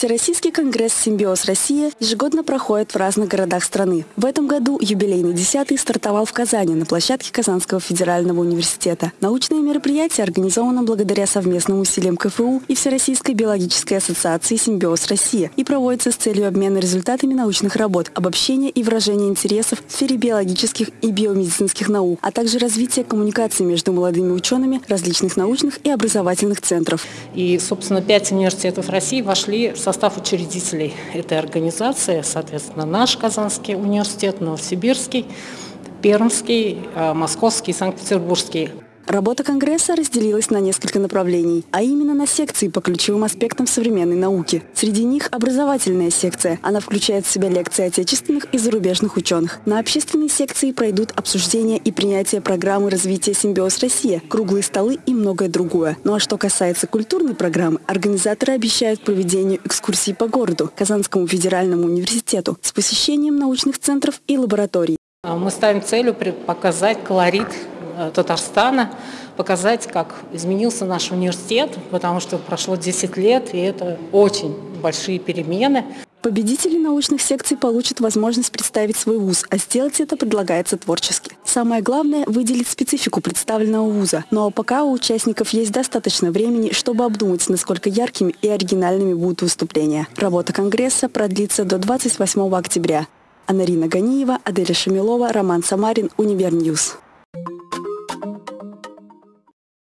Всероссийский конгресс «Симбиоз Россия» ежегодно проходит в разных городах страны. В этом году юбилейный десятый стартовал в Казани на площадке Казанского федерального университета. Научное мероприятие организовано благодаря совместным усилиям КФУ и Всероссийской биологической ассоциации «Симбиоз Россия» и проводится с целью обмена результатами научных работ, обобщения и выражения интересов в сфере биологических и биомедицинских наук, а также развития коммуникации между молодыми учеными различных научных и образовательных центров. И, собственно, пять университетов России вошли в состав учредителей этой организации, соответственно, наш Казанский университет, Новосибирский, Пермский, э, Московский, Санкт-Петербургский. Работа Конгресса разделилась на несколько направлений, а именно на секции по ключевым аспектам современной науки. Среди них образовательная секция. Она включает в себя лекции отечественных и зарубежных ученых. На общественной секции пройдут обсуждения и принятие программы развития «Симбиоз Россия», круглые столы и многое другое. Ну а что касается культурной программы, организаторы обещают проведение экскурсий по городу, Казанскому федеральному университету, с посещением научных центров и лабораторий. Мы ставим целью показать колорит Татарстана, показать, как изменился наш университет, потому что прошло 10 лет, и это очень большие перемены. Победители научных секций получат возможность представить свой вуз, а сделать это предлагается творчески. Самое главное – выделить специфику представленного вуза. Но ну а пока у участников есть достаточно времени, чтобы обдумать, насколько яркими и оригинальными будут выступления. Работа Конгресса продлится до 28 октября. Анарина Ганиева, Аделя Шамилова, Роман Самарин, Univer News.